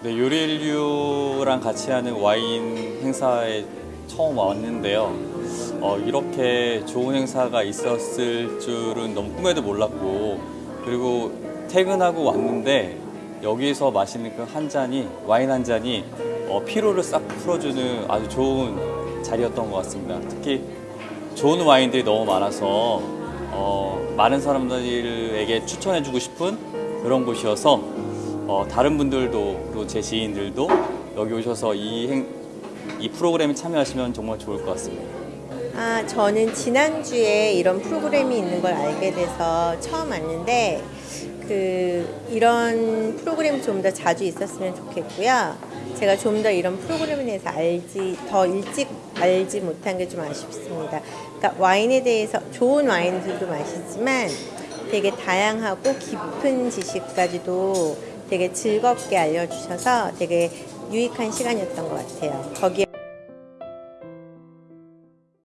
네, 요리인류랑 같이 하는 와인 행사에 처음 왔는데요. 어, 이렇게 좋은 행사가 있었을 줄은 너무 꿈에도 몰랐고 그리고 퇴근하고 왔는데 여기서 마시는 그 한 잔이 와인 한 잔이 어, 피로를 싹 풀어주는 아주 좋은 자리였던 것 같습니다. 특히 좋은 와인들이 너무 많아서 어, 많은 사람들에게 추천해주고 싶은 그런 곳이어서 어, 다른 분들도 그리고 제 지인들도 여기 오셔서 이, 행, 이 프로그램에 참여하시면 정말 좋을 것 같습니다. 아, 저는 지난주에 이런 프로그램이 있는 걸 알게 돼서 처음 왔는데 그 이런 프로그램 좀 더 자주 있었으면 좋겠고요. 제가 좀 더 이런 프로그램에 대해서 알지 더 일찍 알지 못한 게 좀 아쉽습니다. 그러니까 와인에 대해서 좋은 와인들도 마시지만 되게 다양하고 깊은 지식까지도 되게 즐겁게 알려주셔서 되게 유익한 시간이었던 것 같아요. 거기에